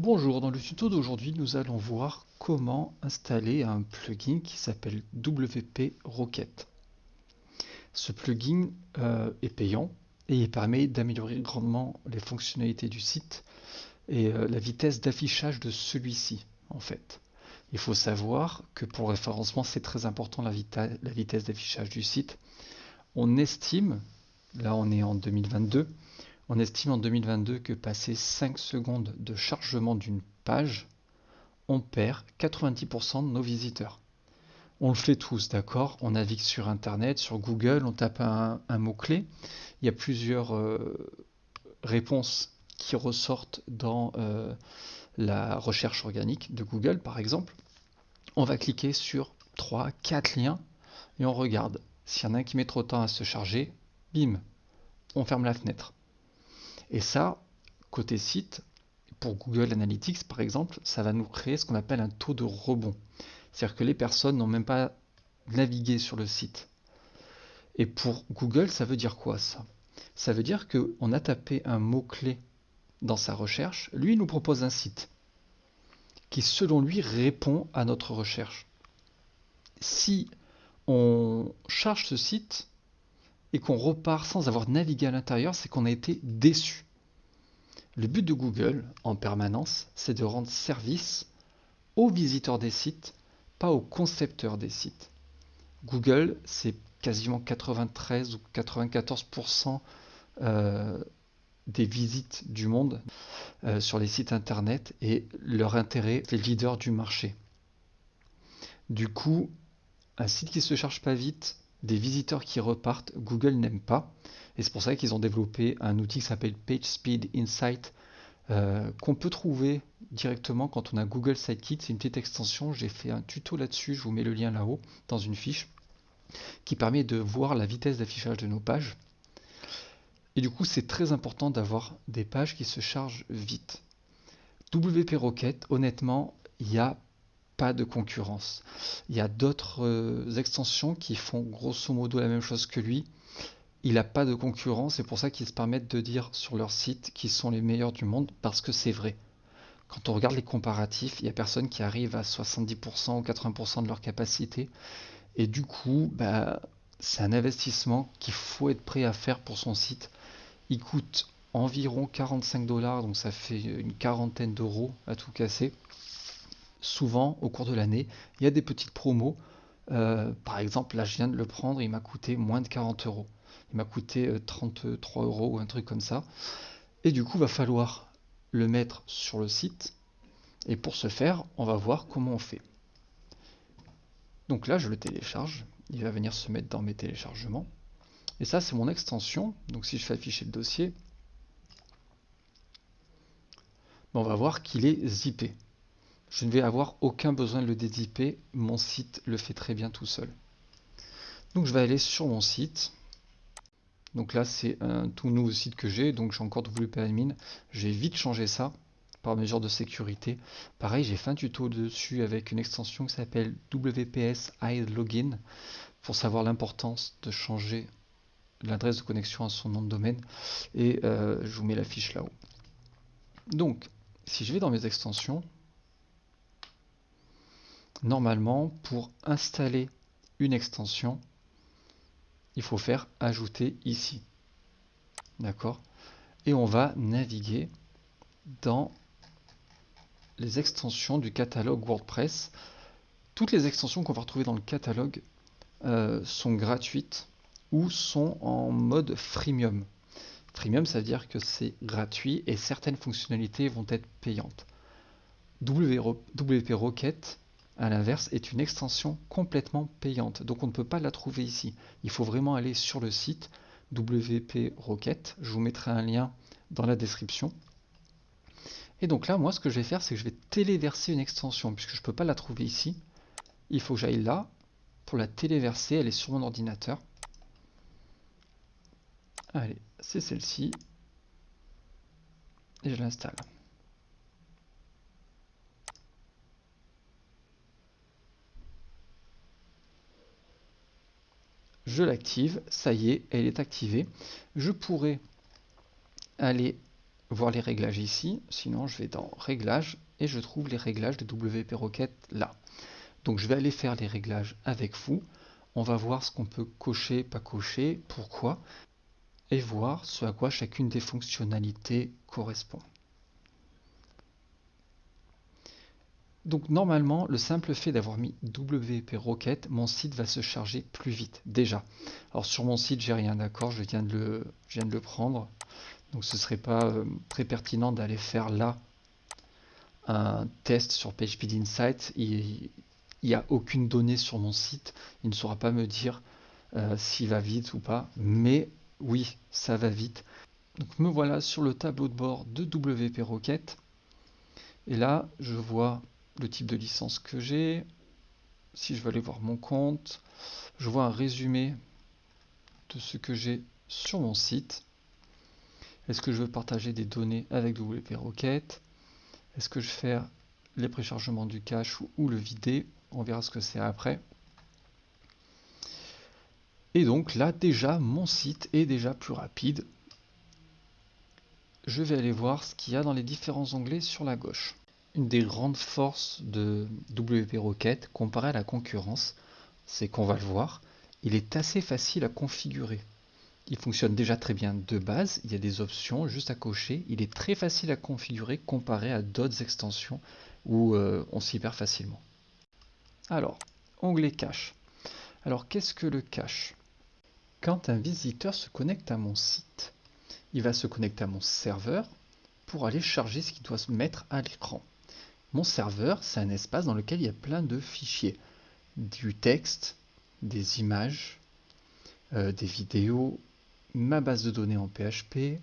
Bonjour, dans le tuto d'aujourd'hui, nous allons voir comment installer un plugin qui s'appelle WP Rocket. Ce plugin euh, est payant et il permet d'améliorer grandement les fonctionnalités du site et euh, la vitesse d'affichage de celui-ci en fait. Il faut savoir que pour le référencement, c'est très important la, la vitesse d'affichage du site. On estime, là on est en 2022, on estime en 2022 que passé 5 secondes de chargement d'une page, on perd 90% de nos visiteurs. On le fait tous, d'accord? On navigue sur Internet, sur Google, on tape un, mot-clé. Il y a plusieurs euh, réponses qui ressortent dans euh, la recherche organique de Google, par exemple. On va cliquer sur 3, 4 liens et on regarde. S'il y en a un qui met trop de temps à se charger, bim, on ferme la fenêtre. Et ça, côté site, pour Google Analytics par exemple, ça va nous créer ce qu'on appelle un taux de rebond. C'est-à-dire que les personnes n'ont même pas navigué sur le site. Et pour Google, ça veut dire quoi ça? Ça veut dire qu'on a tapé un mot-clé dans sa recherche, lui il nous propose un site qui selon lui répond à notre recherche. Si on charge ce site, et qu'on repart sans avoir navigué à l'intérieur, c'est qu'on a été déçu. Le but de Google, en permanence, c'est de rendre service aux visiteurs des sites, pas aux concepteurs des sites. Google, c'est quasiment 93 ou 94% euh, des visites du monde euh, sur les sites internet et leur intérêt, les leaders du marché. Du coup, un site qui se charge pas vite, des visiteurs qui repartent, Google n'aime pas. Et c'est pour ça qu'ils ont développé un outil qui s'appelle PageSpeed Insight euh, qu'on peut trouver directement quand on a Google Sitekit. C'est une petite extension, j'ai fait un tuto là-dessus, je vous mets le lien là-haut dans une fiche qui permet de voir la vitesse d'affichage de nos pages. Et du coup, c'est très important d'avoir des pages qui se chargent vite. WP Rocket, honnêtement, il y a pas de concurrence. Il y a d'autres euh, extensions qui font grosso modo la même chose que lui. Il n'a pas de concurrence, c'est pour ça qu'ils se permettent de dire sur leur site qu'ils sont les meilleurs du monde, parce que c'est vrai. Quand on regarde les comparatifs, il n'y a personne qui arrive à 70% ou 80% de leur capacité. Et du coup, bah, c'est un investissement qu'il faut être prêt à faire pour son site. Il coûte environ 45 dollars, donc ça fait une quarantaine d'euros à tout casser souvent au cours de l'année, il y a des petites promos. Euh, par exemple, là je viens de le prendre, il m'a coûté moins de 40 euros. Il m'a coûté 33 euh, euros ou un truc comme ça. Et du coup, va falloir le mettre sur le site. Et pour ce faire, on va voir comment on fait. Donc là, je le télécharge. Il va venir se mettre dans mes téléchargements. Et ça, c'est mon extension. Donc si je fais afficher le dossier, on va voir qu'il est zippé je ne vais avoir aucun besoin de le dézipper, mon site le fait très bien tout seul. Donc je vais aller sur mon site. Donc là c'est un tout nouveau site que j'ai, donc j'ai encore WP Admin. J'ai vite changé ça par mesure de sécurité. Pareil, j'ai fait un tuto dessus avec une extension qui s'appelle WPS Hide Login pour savoir l'importance de changer l'adresse de connexion à son nom de domaine. Et euh, je vous mets la fiche là-haut. Donc, si je vais dans mes extensions, normalement, pour installer une extension, il faut faire ajouter ici. D'accord? Et on va naviguer dans les extensions du catalogue WordPress. Toutes les extensions qu'on va retrouver dans le catalogue euh, sont gratuites ou sont en mode freemium. Freemium, ça veut dire que c'est gratuit et certaines fonctionnalités vont être payantes. WP Rocket à l'inverse, est une extension complètement payante. Donc on ne peut pas la trouver ici. Il faut vraiment aller sur le site WP Rocket. Je vous mettrai un lien dans la description. Et donc là, moi, ce que je vais faire, c'est que je vais téléverser une extension, puisque je ne peux pas la trouver ici. Il faut que j'aille là pour la téléverser. Elle est sur mon ordinateur. Allez, c'est celle-ci. Et je l'installe. Je l'active, ça y est, elle est activée. Je pourrais aller voir les réglages ici. Sinon, je vais dans Réglages et je trouve les réglages de WP Rocket là. Donc, je vais aller faire les réglages avec vous. On va voir ce qu'on peut cocher, pas cocher, pourquoi, et voir ce à quoi chacune des fonctionnalités correspond. Donc normalement, le simple fait d'avoir mis WP Rocket, mon site va se charger plus vite, déjà. Alors sur mon site, j'ai rien d'accord, je, viens de le, prendre. Donc ce serait pas euh, très pertinent d'aller faire là un test sur PageSpeed Insight. Il n'y a aucune donnée sur mon site. Il ne saura pas me dire euh, s'il va vite ou pas. Mais oui, ça va vite. Donc me voilà sur le tableau de bord de WP Rocket. Et là, je vois le type de licence que j'ai. Si je veux aller voir mon compte, je vois un résumé de ce que j'ai sur mon site. Est-ce que je veux partager des données avec WP Rocket? Est-ce que je faire les préchargements du cache ou, le vider? On verra ce que c'est après. Et donc là déjà mon site est déjà plus rapide. Je vais aller voir ce qu'il y a dans les différents onglets sur la gauche. Une des grandes forces de WP Rocket comparé à la concurrence, c'est qu'on va le voir, il est assez facile à configurer. Il fonctionne déjà très bien de base, il y a des options juste à cocher, il est très facile à configurer comparé à d'autres extensions où euh, on s'y perd facilement. Alors, onglet cache. Alors qu'est-ce que le cache? Quand un visiteur se connecte à mon site, il va se connecter à mon serveur pour aller charger ce qu'il doit se mettre à l'écran. Mon serveur, c'est un espace dans lequel il y a plein de fichiers. Du texte, des images, euh, des vidéos, ma base de données en PHP,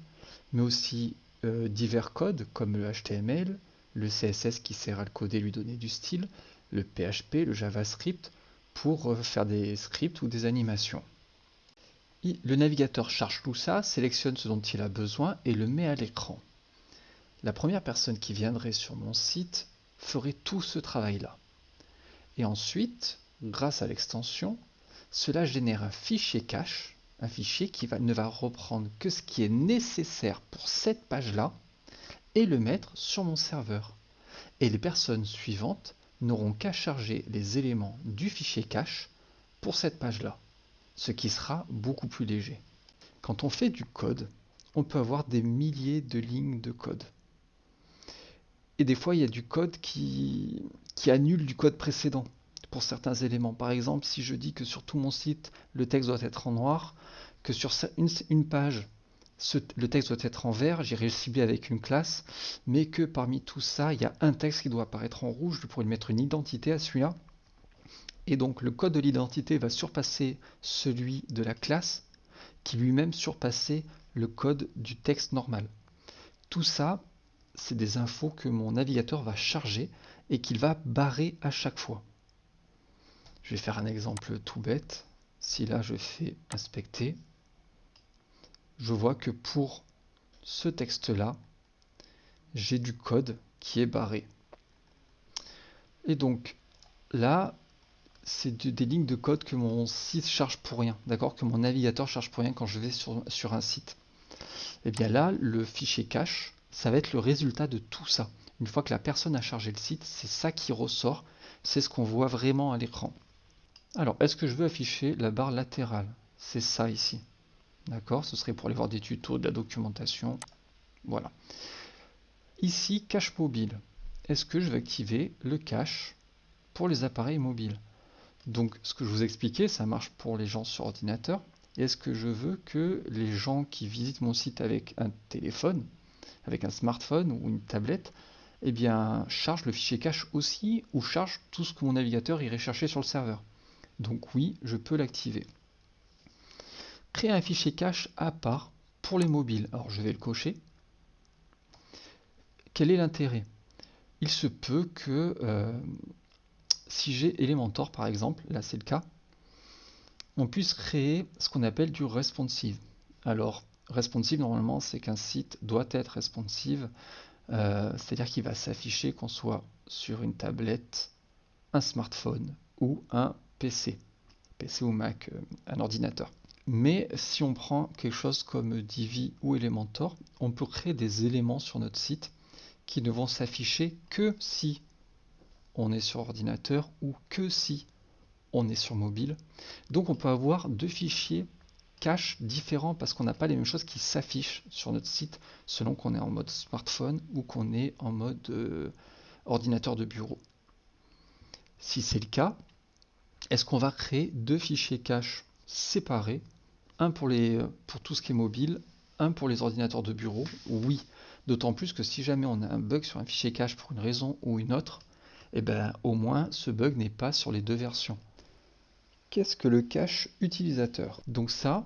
mais aussi euh, divers codes comme le HTML, le CSS qui sert à le coder lui donner du style, le PHP, le JavaScript pour euh, faire des scripts ou des animations. le navigateur charge tout ça, sélectionne ce dont il a besoin et le met à l'écran. La première personne qui viendrait sur mon site ferait tout ce travail-là. Et ensuite, grâce à l'extension, cela génère un fichier cache, un fichier qui ne va reprendre que ce qui est nécessaire pour cette page-là et le mettre sur mon serveur. Et les personnes suivantes n'auront qu'à charger les éléments du fichier cache pour cette page-là, ce qui sera beaucoup plus léger. Quand on fait du code, on peut avoir des milliers de lignes de code. Et des fois, il y a du code qui, annule du code précédent pour certains éléments. Par exemple, si je dis que sur tout mon site, le texte doit être en noir, que sur une, page, le texte doit être en vert, j'irai le cibler avec une classe, mais que parmi tout ça, il y a un texte qui doit apparaître en rouge, je pourrais lui mettre une identité à celui-là. Et donc le code de l'identité va surpasser celui de la classe, qui lui-même surpassait le code du texte normal. Tout ça, c'est des infos que mon navigateur va charger et qu'il va barrer à chaque fois. Je vais faire un exemple tout bête. Si là je fais inspecter, je vois que pour ce texte-là, j'ai du code qui est barré. Et donc là, c'est des lignes de code que mon site charge pour rien, d'accord Que mon navigateur charge pour rien quand je vais sur, sur un site. Et eh bien là, le fichier cache ça va être le résultat de tout ça. Une fois que la personne a chargé le site, c'est ça qui ressort, c'est ce qu'on voit vraiment à l'écran. Alors, est-ce que je veux afficher la barre latérale? C'est ça ici. D'accord? Ce serait pour aller voir des tutos, de la documentation. Voilà. Ici, cache mobile. Est-ce que je vais activer le cache pour les appareils mobiles? Donc, ce que je vous expliquais, ça marche pour les gens sur ordinateur. Est-ce que je veux que les gens qui visitent mon site avec un téléphone, avec un smartphone ou une tablette, eh bien, charge le fichier cache aussi ou charge tout ce que mon navigateur irait chercher sur le serveur. Donc oui, je peux l'activer. Créer un fichier cache à part pour les mobiles. Alors je vais le cocher. Quel est l'intérêt? Il se peut que euh, si j'ai Elementor par exemple, là c'est le cas, on puisse créer ce qu'on appelle du responsive. Alors responsive, normalement, c'est qu'un site doit être responsive, euh, c'est-à-dire qu'il va s'afficher qu'on soit sur une tablette, un smartphone ou un PC, PC ou Mac, euh, un ordinateur. Mais si on prend quelque chose comme Divi ou Elementor, on peut créer des éléments sur notre site qui ne vont s'afficher que si on est sur ordinateur ou que si on est sur mobile. Donc on peut avoir deux fichiers cache différents parce qu'on n'a pas les mêmes choses qui s'affichent sur notre site selon qu'on est en mode smartphone ou qu'on est en mode euh, ordinateur de bureau. Si c'est le cas, est-ce qu'on va créer deux fichiers cache séparés, un pour, les, pour tout ce qui est mobile, un pour les ordinateurs de bureau? Oui, d'autant plus que si jamais on a un bug sur un fichier cache pour une raison ou une autre, eh ben, au moins ce bug n'est pas sur les deux versions. Qu'est-ce que le cache utilisateur? Donc ça,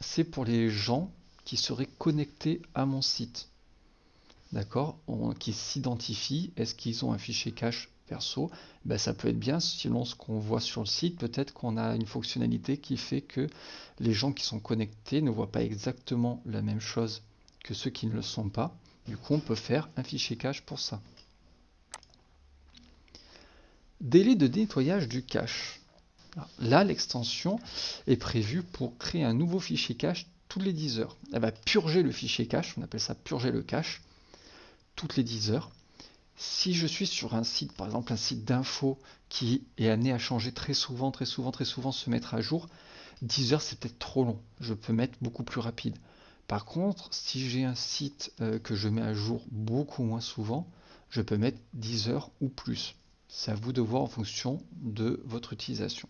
c'est pour les gens qui seraient connectés à mon site. D'accord? Qui s'identifient. Est-ce qu'ils ont un fichier cache perso? Ben, Ça peut être bien, selon ce qu'on voit sur le site, peut-être qu'on a une fonctionnalité qui fait que les gens qui sont connectés ne voient pas exactement la même chose que ceux qui ne le sont pas. Du coup, on peut faire un fichier cache pour ça. Délai de nettoyage du cache. Là, l'extension est prévue pour créer un nouveau fichier cache toutes les 10 heures. Elle va purger le fichier cache, on appelle ça purger le cache, toutes les 10 heures. Si je suis sur un site, par exemple un site d'info qui est amené à changer très souvent, très souvent, très souvent, se mettre à jour, 10 heures c'est peut-être trop long. Je peux mettre beaucoup plus rapide. Par contre, si j'ai un site euh, que je mets à jour beaucoup moins souvent, je peux mettre 10 heures ou plus. C'est à vous de voir en fonction de votre utilisation.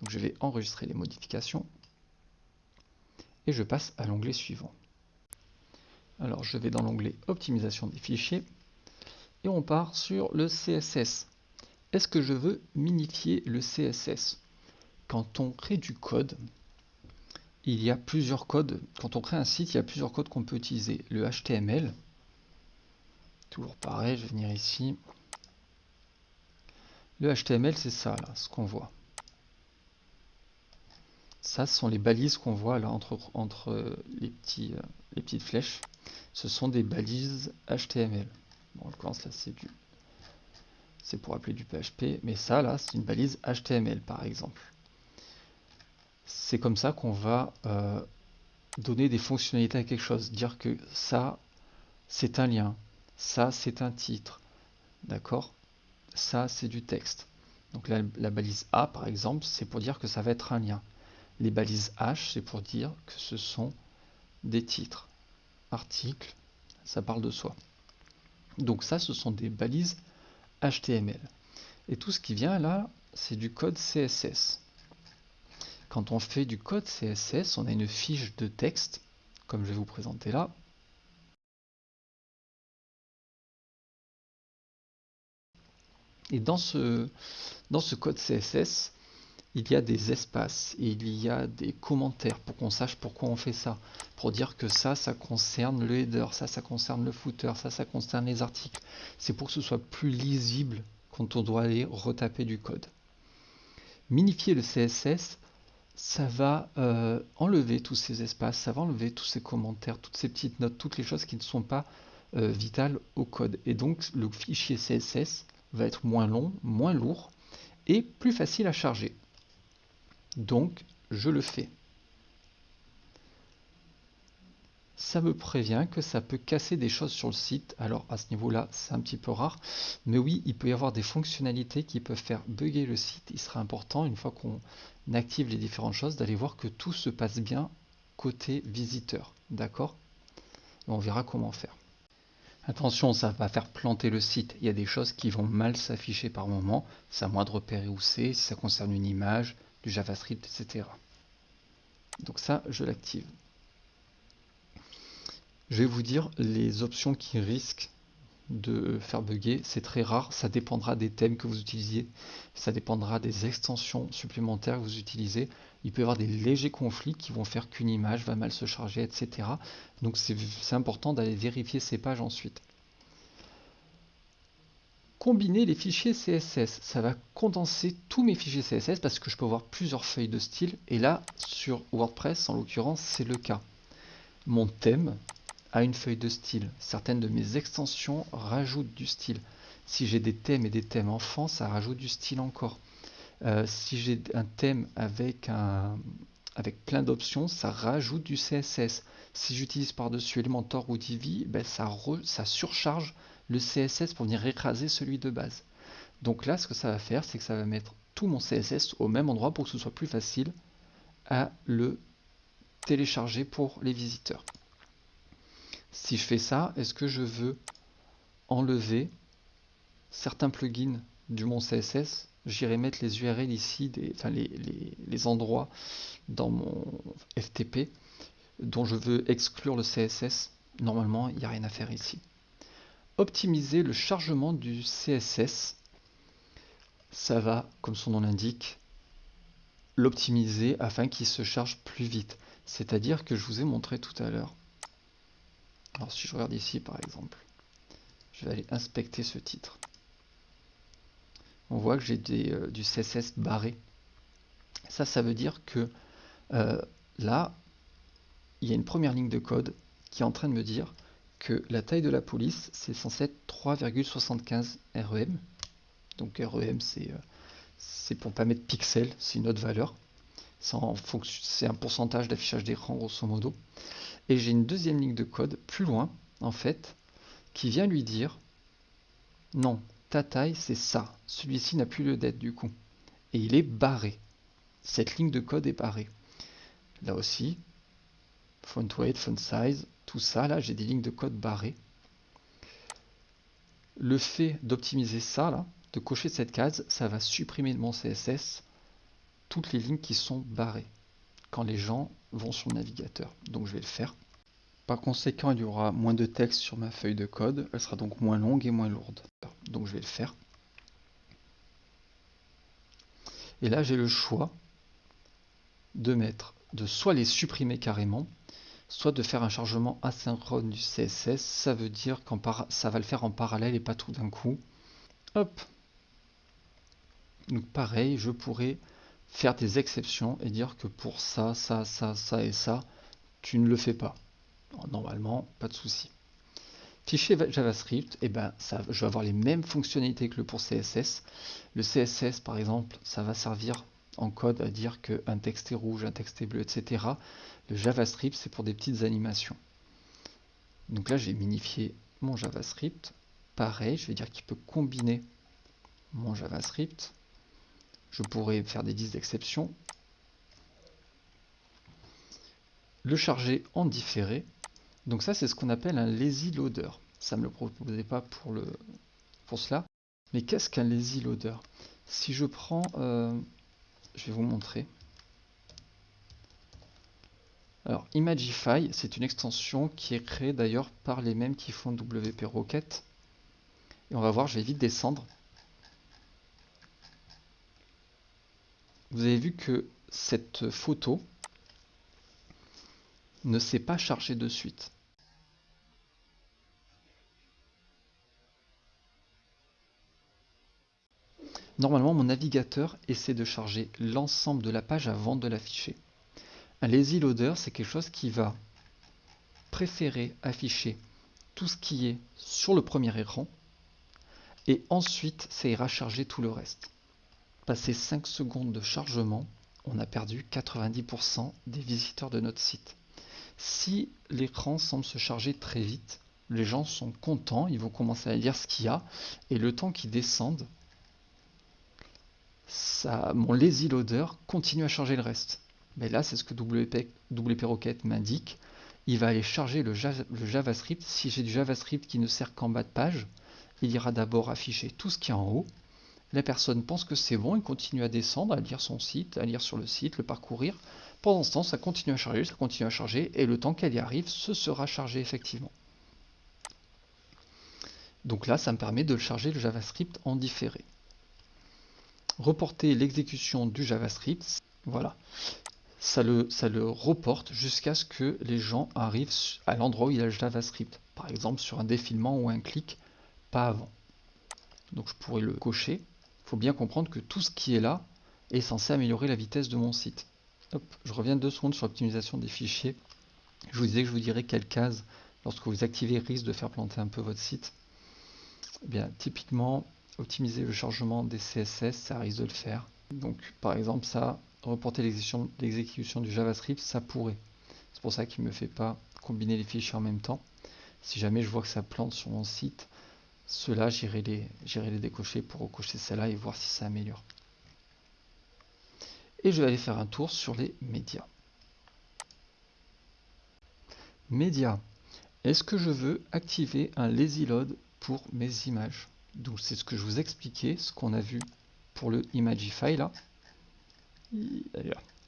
Donc je vais enregistrer les modifications et je passe à l'onglet suivant. Alors je vais dans l'onglet optimisation des fichiers et on part sur le CSS. Est-ce que je veux minifier le CSS Quand on crée du code, il y a plusieurs codes. Quand on crée un site, il y a plusieurs codes qu'on peut utiliser. Le HTML, toujours pareil, je vais venir ici. Le HTML, c'est ça, là, ce qu'on voit. Ça, ce sont les balises qu'on voit là entre, euh, euh, les petites flèches. Ce sont des balises HTML. En l'occurrence, là, c'est pour appeler du PHP, mais ça, là, c'est une balise HTML, par exemple. C'est comme ça qu'on va euh, donner des fonctionnalités à quelque chose. Dire que ça, c'est un lien. Ça, c'est un titre. D'accord? Ça, c'est du texte. Donc la balise A, par exemple, c'est pour dire que ça va être un lien. Les balises H, c'est pour dire que ce sont des titres. Articles, ça parle de soi. Donc ça, ce sont des balises HTML. Et tout ce qui vient là, c'est du code CSS. Quand on fait du code CSS, on a une fiche de texte, comme je vais vous présenter là. Et dans ce, dans ce code CSS, il y a des espaces et il y a des commentaires pour qu'on sache pourquoi on fait ça. Pour dire que ça, ça concerne le header, ça, ça concerne le footer, ça, ça concerne les articles. C'est pour que ce soit plus lisible quand on doit aller retaper du code. Minifier le CSS, ça va euh, enlever tous ces espaces, ça va enlever tous ces commentaires, toutes ces petites notes, toutes les choses qui ne sont pas euh, vitales au code. Et donc le fichier CSS va être moins long, moins lourd et plus facile à charger. Donc, je le fais. Ça me prévient que ça peut casser des choses sur le site. Alors à ce niveau-là, c'est un petit peu rare. Mais oui, il peut y avoir des fonctionnalités qui peuvent faire bugger le site. Il sera important, une fois qu'on active les différentes choses, d'aller voir que tout se passe bien côté visiteur. D'accord? On verra comment faire. Attention, ça va faire planter le site. Il y a des choses qui vont mal s'afficher par moment. C'est à moi de repérer où c'est, si ça concerne une image, du JavaScript, etc. Donc ça, je l'active. Je vais vous dire les options qui risquent de faire bugger. C'est très rare, ça dépendra des thèmes que vous utilisiez, ça dépendra des extensions supplémentaires que vous utilisez. Il peut y avoir des légers conflits qui vont faire qu'une image va mal se charger, etc. Donc c'est important d'aller vérifier ces pages ensuite combiner les fichiers CSS. Ça va condenser tous mes fichiers CSS parce que je peux avoir plusieurs feuilles de style. Et là, sur WordPress, en l'occurrence, c'est le cas. Mon thème a une feuille de style. Certaines de mes extensions rajoutent du style. Si j'ai des thèmes et des thèmes enfants, ça rajoute du style encore. Euh, si j'ai un thème avec plein d'options, ça rajoute du CSS. Si j'utilise par-dessus Elementor ou Divi, ben ça, ça surcharge le CSS pour venir écraser celui de base. Donc là, ce que ça va faire, c'est que ça va mettre tout mon CSS au même endroit pour que ce soit plus facile à le télécharger pour les visiteurs. Si je fais ça, est-ce que je veux enlever certains plugins du mon CSS J'irai mettre les URL ici, enfin les, les endroits dans mon FTP dont je veux exclure le CSS. Normalement, il n'y a rien à faire ici. Optimiser le chargement du CSS. Ça va, comme son nom l'indique, l'optimiser afin qu'il se charge plus vite. C'est-à-dire que je vous ai montré tout à l'heure. Alors si je regarde ici par exemple, je vais aller inspecter ce titre. On voit que j'ai euh, du CSS barré. Ça, ça veut dire que euh, là, il y a une première ligne de code qui est en train de me dire que la taille de la police, c'est censé être 3,75 REM. Donc REM, c'est euh, pour pas mettre pixels, c'est une autre valeur. C'est un pourcentage d'affichage d'écran, grosso modo. Et j'ai une deuxième ligne de code plus loin, en fait, qui vient lui dire non, ta taille, c'est ça. Celui-ci n'a plus le d'être du coup. Et il est barré. Cette ligne de code est barrée. Là aussi, font weight, font size, tout ça, là, j'ai des lignes de code barrées. Le fait d'optimiser ça, là, de cocher cette case, ça va supprimer de mon CSS toutes les lignes qui sont barrées quand les gens vont sur le navigateur. Donc je vais le faire. Par conséquent, il y aura moins de texte sur ma feuille de code. Elle sera donc moins longue et moins lourde. Donc je vais le faire. Et là, j'ai le choix de mettre, de soit les supprimer carrément, soit de faire un chargement asynchrone du CSS. Ça veut dire que ça va le faire en parallèle et pas tout d'un coup. Hop. Donc pareil, je pourrais faire des exceptions et dire que pour ça, ça, ça, ça et ça, tu ne le fais pas. Normalement, pas de souci. Fichier JavaScript, eh ben, ça, je vais avoir les mêmes fonctionnalités que le pour CSS. Le CSS, par exemple, ça va servir en code à dire qu'un texte est rouge, un texte est bleu, etc. JavaScript, c'est pour des petites animations. Donc là, j'ai minifié mon JavaScript. Pareil, je vais dire qu'il peut combiner mon JavaScript je pourrais faire des listes d'exception, le charger en différé. Donc ça, c'est ce qu'on appelle un lazy loader. Ça ne me le proposait pas pour, le, pour cela. Mais qu'est-ce qu'un lazy loader? Si je prends, euh, je vais vous montrer. Alors, Imagify, c'est une extension qui est créée d'ailleurs par les mêmes qui font WP Rocket. Et on va voir, je vais vite descendre. vous avez vu que cette photo ne s'est pas chargée de suite. Normalement, mon navigateur essaie de charger l'ensemble de la page avant de l'afficher. Un lazy loader, c'est quelque chose qui va préférer afficher tout ce qui est sur le premier écran et ensuite ça ira charger tout le reste. Passé 5 secondes de chargement, on a perdu 90% des visiteurs de notre site. Si l'écran semble se charger très vite, les gens sont contents, ils vont commencer à lire ce qu'il y a, et le temps qu'ils descendent, mon lazy loader continue à charger le reste. Mais là, c'est ce que WP, Rocket m'indique. Il va aller charger le, le JavaScript. Si j'ai du JavaScript qui ne sert qu'en bas de page, il ira d'abord afficher tout ce qui est en haut, la personne pense que c'est bon, il continue à descendre, à lire son site, à lire sur le site, le parcourir. Pendant ce temps, ça continue à charger, ça continue à charger, et le temps qu'elle y arrive, ce sera chargé effectivement. Donc là, ça me permet de charger le JavaScript en différé. Reporter l'exécution du JavaScript, voilà. Ça le, ça le reporte jusqu'à ce que les gens arrivent à l'endroit où il a le JavaScript. Par exemple, sur un défilement ou un clic, pas avant. Donc je pourrais le cocher faut bien comprendre que tout ce qui est là est censé améliorer la vitesse de mon site. je reviens deux secondes sur l'optimisation des fichiers. Je vous disais que je vous dirais quelle case, lorsque vous activez, risque de faire planter un peu votre site. Eh bien, typiquement, optimiser le chargement des CSS, ça risque de le faire. Donc, par exemple, ça, reporter l'exécution du JavaScript, ça pourrait. C'est pour ça qu'il ne me fait pas combiner les fichiers en même temps. Si jamais je vois que ça plante sur mon site, ceux-là, j'irai les, décocher pour recocher celle-là et voir si ça améliore. Et je vais aller faire un tour sur les médias. Médias. Est-ce que je veux activer un lazy load pour mes images? Donc c'est ce que je vous expliquais, ce qu'on a vu pour le Imagify là.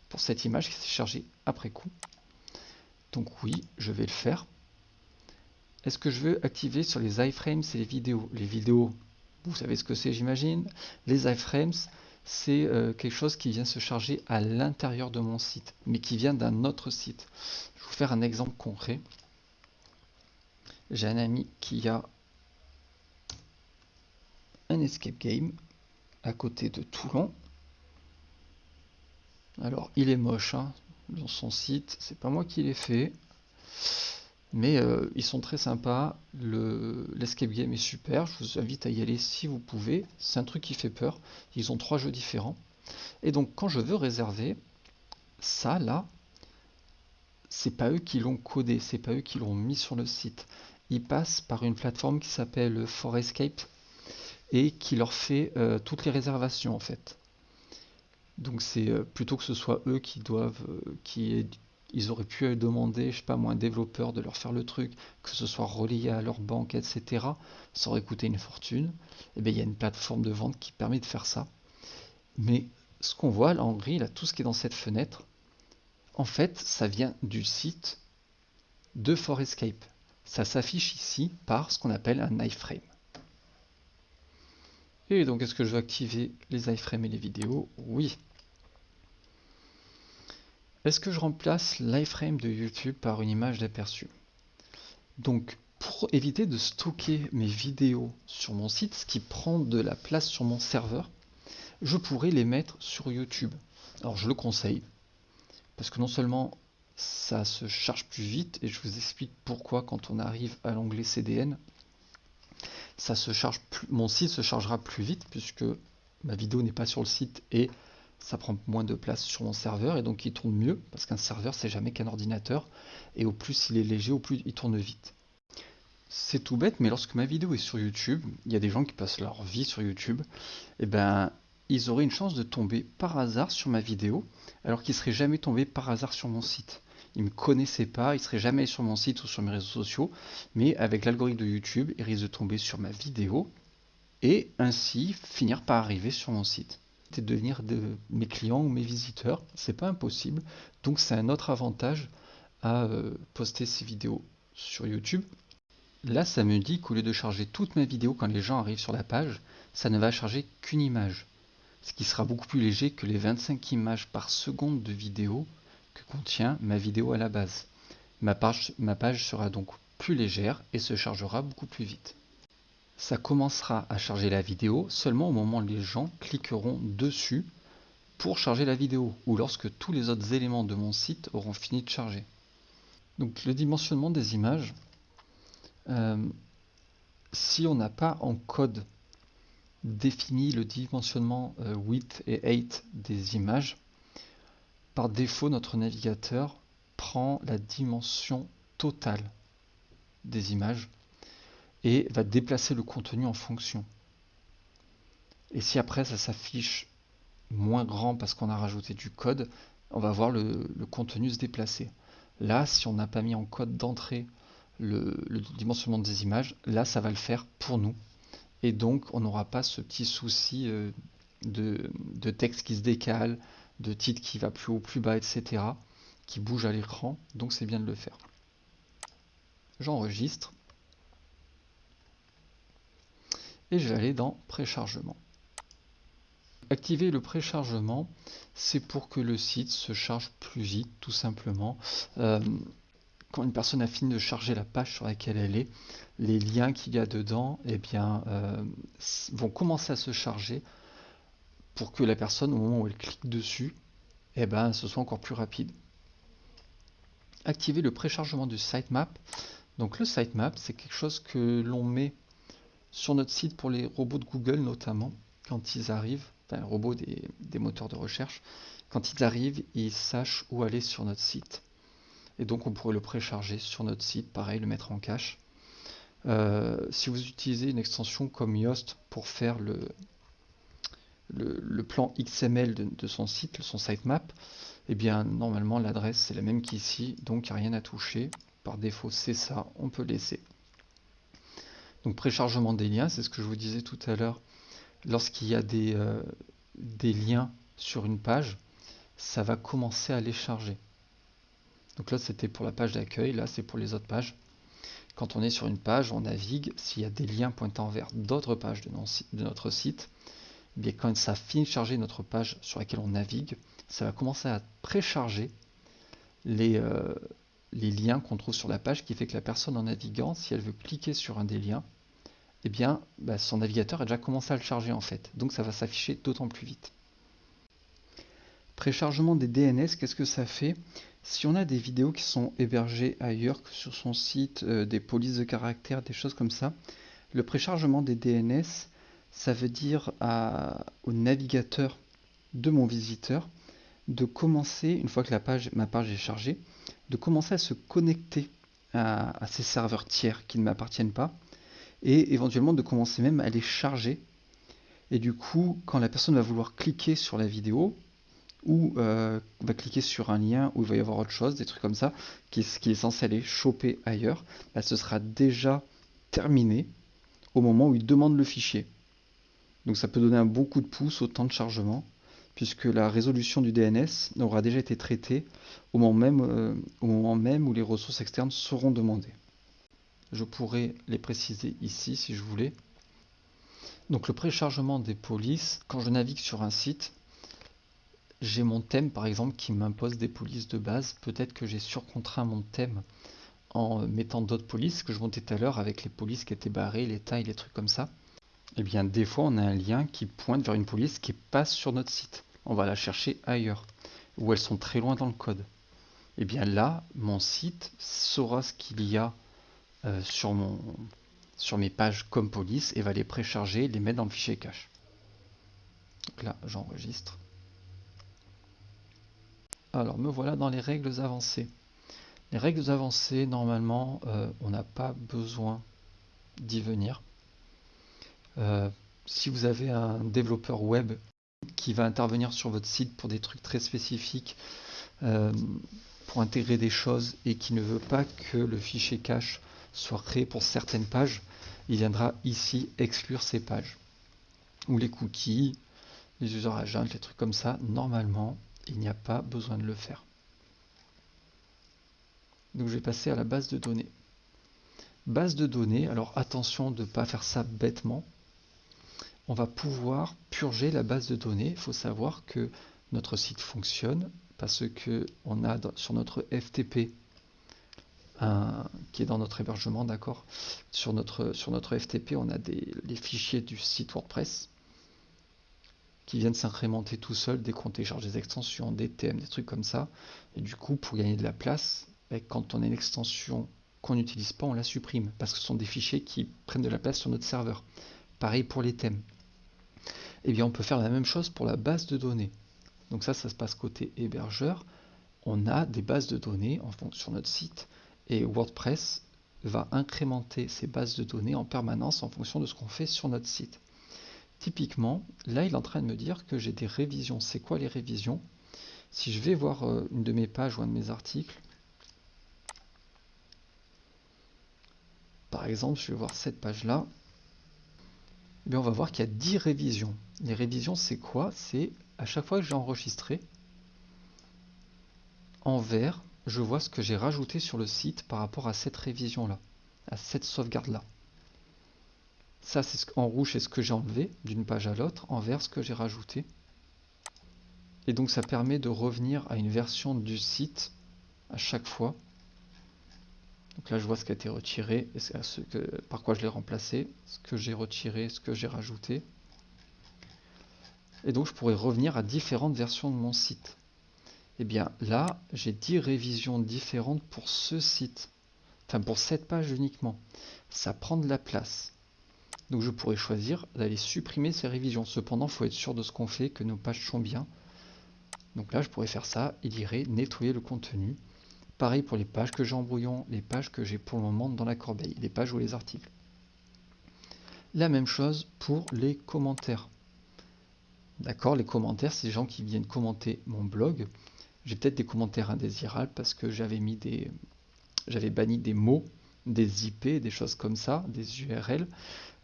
Pour cette image qui s'est chargée après coup. Donc oui, je vais le faire. Est-ce que je veux activer sur les iframes et les vidéos Les vidéos, vous savez ce que c'est j'imagine. Les iframes, c'est euh, quelque chose qui vient se charger à l'intérieur de mon site, mais qui vient d'un autre site. Je vais vous faire un exemple concret. J'ai un ami qui a un escape game à côté de Toulon. Alors, il est moche hein, dans son site, c'est pas moi qui l'ai fait. Mais euh, ils sont très sympas, l'escape game est super, je vous invite à y aller si vous pouvez, c'est un truc qui fait peur, ils ont trois jeux différents. Et donc quand je veux réserver, ça là, c'est pas eux qui l'ont codé, c'est pas eux qui l'ont mis sur le site. Ils passent par une plateforme qui s'appelle Forescape et qui leur fait euh, toutes les réservations en fait. Donc c'est euh, plutôt que ce soit eux qui doivent, qui ils auraient pu demander, je sais pas moi, un développeur de leur faire le truc, que ce soit relié à leur banque, etc. Ça aurait coûté une fortune. Et eh bien il y a une plateforme de vente qui permet de faire ça. Mais ce qu'on voit là en gris, là, tout ce qui est dans cette fenêtre, en fait, ça vient du site de Forescape. Ça s'affiche ici par ce qu'on appelle un iframe. Donc, est-ce que je veux activer les iframes et les vidéos? Oui. Est-ce que je remplace l'iframe de YouTube par une image d'aperçu? Donc, pour éviter de stocker mes vidéos sur mon site, ce qui prend de la place sur mon serveur, je pourrais les mettre sur YouTube. Alors, je le conseille, parce que non seulement ça se charge plus vite, et je vous explique pourquoi quand on arrive à l'onglet CDN, ça se charge plus, mon site se chargera plus vite puisque ma vidéo n'est pas sur le site et ça prend moins de place sur mon serveur et donc il tourne mieux parce qu'un serveur c'est jamais qu'un ordinateur et au plus il est léger au plus il tourne vite. C'est tout bête mais lorsque ma vidéo est sur YouTube, il y a des gens qui passent leur vie sur YouTube, et eh ben ils auraient une chance de tomber par hasard sur ma vidéo alors qu'ils seraient jamais tombés par hasard sur mon site. Ils me connaissaient pas, ils seraient jamais sur mon site ou sur mes réseaux sociaux, mais avec l'algorithme de YouTube, ils risquent de tomber sur ma vidéo et ainsi finir par arriver sur mon site de devenir de mes clients ou mes visiteurs. C'est pas impossible. Donc c'est un autre avantage à euh, poster ces vidéos sur YouTube. Là, ça me dit qu'au lieu de charger toute ma vidéo quand les gens arrivent sur la page, ça ne va charger qu'une image. Ce qui sera beaucoup plus léger que les 25 images par seconde de vidéo que contient ma vidéo à la base. Ma page, sera donc plus légère et se chargera beaucoup plus vite ça commencera à charger la vidéo seulement au moment où les gens cliqueront dessus pour charger la vidéo ou lorsque tous les autres éléments de mon site auront fini de charger. Donc le dimensionnement des images, euh, si on n'a pas en code défini le dimensionnement euh, width et height des images, par défaut notre navigateur prend la dimension totale des images et va déplacer le contenu en fonction. Et si après ça s'affiche moins grand parce qu'on a rajouté du code, on va voir le, contenu se déplacer. Là, si on n'a pas mis en code d'entrée le, dimensionnement des images, là ça va le faire pour nous. Et donc on n'aura pas ce petit souci euh, de, de, texte qui se décale, de titre qui va plus haut, plus bas, etc. qui bouge à l'écran. Donc c'est bien de le faire. J'enregistre. et je vais aller dans préchargement. Activer le préchargement, c'est pour que le site se charge plus vite, tout simplement. Euh, quand une personne a fini de charger la page sur laquelle elle est, les liens qu'il y a dedans eh bien, euh, vont commencer à se charger pour que la personne, au moment où elle clique dessus, eh ben, ce soit encore plus rapide. Activer le préchargement du sitemap. Donc le sitemap, c'est quelque chose que l'on met sur notre site pour les robots de Google notamment, quand ils arrivent, un robot des, des, moteurs de recherche, quand ils arrivent, ils sachent où aller sur notre site. Et donc on pourrait le précharger sur notre site, pareil, le mettre en cache. Euh, si vous utilisez une extension comme Yoast pour faire le, le, plan XML de, son site, son sitemap, eh bien normalement l'adresse c'est la même qu'ici, donc il n'y a rien à toucher. Par défaut c'est ça, on peut laisser. Donc préchargement des liens, c'est ce que je vous disais tout à l'heure. Lorsqu'il y a euh, des liens sur une page, ça va commencer à les charger. Donc là c'était pour la page d'accueil, là c'est pour les autres pages. Quand on est sur une page, on navigue, s'il y a des liens pointant vers d'autres pages de, notre site, eh bien quand ça finit de charger notre page sur laquelle on navigue, ça va commencer à précharger les, euh, les liens qu'on trouve sur la page, qui fait que la personne en naviguant, si elle veut cliquer sur un des liens, eh bien bah, son navigateur a déjà commencé à le charger en fait. Donc ça va s'afficher d'autant plus vite. Préchargement des DNS, qu'est-ce que ça fait? Si on a des vidéos qui sont hébergées ailleurs que sur son site, euh, des polices de caractère, des choses comme ça, le préchargement des DNS, ça veut dire au navigateur de mon visiteur de commencer, une fois que ma page est chargée, de commencer à se connecter à, à ces serveurs tiers qui ne m'appartiennent pas et éventuellement de commencer même à les charger. Et du coup, quand la personne va vouloir cliquer sur la vidéo, ou euh, va cliquer sur un lien où il va y avoir autre chose, des trucs comme ça, qui, est censé aller choper ailleurs, bah, ce sera déjà terminé au moment où il demande le fichier. Donc ça peut donner un bon coup de pouce au temps de chargement, puisque la résolution du DNS aura déjà été traitée au moment même, euh, au moment même où les ressources externes seront demandées. Je pourrais les préciser ici si je voulais. Donc le préchargement des polices, quand je navigue sur un site, j'ai mon thème par exemple qui m'impose des polices de base. Peut-être que j'ai surcontraint mon thème en mettant d'autres polices que je montais tout à l'heure avec les polices qui étaient barrées, les tailles, les trucs comme ça. Et eh bien des fois on a un lien qui pointe vers une police qui passe sur notre site. On va la chercher ailleurs, où elles sont très loin dans le code. Et eh bien là, mon site saura ce qu'il y a euh, sur, mon, sur mes pages comme police et va les précharger, les mettre dans le fichier cache. Donc là, j'enregistre. Alors, me voilà dans les règles avancées. Les règles avancées, normalement, euh, on n'a pas besoin d'y venir. Euh, si vous avez un développeur web qui va intervenir sur votre site pour des trucs très spécifiques, euh, pour intégrer des choses et qui ne veut pas que le fichier cache soit créé pour certaines pages, il viendra ici exclure ces pages. Ou les cookies, les user agents, les trucs comme ça, normalement, il n'y a pas besoin de le faire. Donc je vais passer à la base de données. Base de données, alors attention de ne pas faire ça bêtement. On va pouvoir purger la base de données. Il faut savoir que notre site fonctionne parce que on a sur notre FTP qui est dans notre hébergement, d'accord? Sur notre FTP, on a des les fichiers du site WordPress qui viennent s'incrémenter tout seul dès qu'on télécharge des extensions, des thèmes, des trucs comme ça. Et du coup, pour gagner de la place, ben, quand on a une extension qu'on n'utilise pas, on la supprime, parce que ce sont des fichiers qui prennent de la place sur notre serveur. Pareil pour les thèmes. Eh bien, on peut faire la même chose pour la base de données. Donc ça, ça se passe côté hébergeur. On a des bases de données en sur notre site, et WordPress va incrémenter ces bases de données en permanence en fonction de ce qu'on fait sur notre site. Typiquement, là, il est en train de me dire que j'ai des révisions. C'est quoi les révisions? Si je vais voir euh, une de mes pages ou un de mes articles, par exemple, je vais voir cette page-là, eh on va voir qu'il y a 10 révisions. Les révisions, c'est quoi? C'est à chaque fois que j'ai enregistré, en vert, je vois ce que j'ai rajouté sur le site par rapport à cette révision-là, à cette sauvegarde-là. Ça, c'est en rouge, c'est ce que j'ai enlevé d'une page à l'autre. En vert, ce que j'ai rajouté. Et donc, ça permet de revenir à une version du site à chaque fois. Donc là, je vois ce qui a été retiré ce par quoi je l'ai remplacé, ce que j'ai retiré, ce que j'ai rajouté. Et donc, je pourrais revenir à différentes versions de mon site. Et eh bien là, j'ai 10 révisions différentes pour ce site. Enfin, pour cette page uniquement. Ça prend de la place. Donc je pourrais choisir d'aller supprimer ces révisions. Cependant, il faut être sûr de ce qu'on fait, que nos pages sont bien. Donc là, je pourrais faire ça. Il irait nettoyer le contenu. Pareil pour les pages que j'ai en brouillon, les pages que j'ai pour le moment dans la corbeille, les pages ou les articles. La même chose pour les commentaires. D'accord, les commentaires, c'est les gens qui viennent commenter mon blog. J'ai peut-être des commentaires indésirables parce que j'avais mis des, j'avais banni des mots, des IP, des choses comme ça, des URL.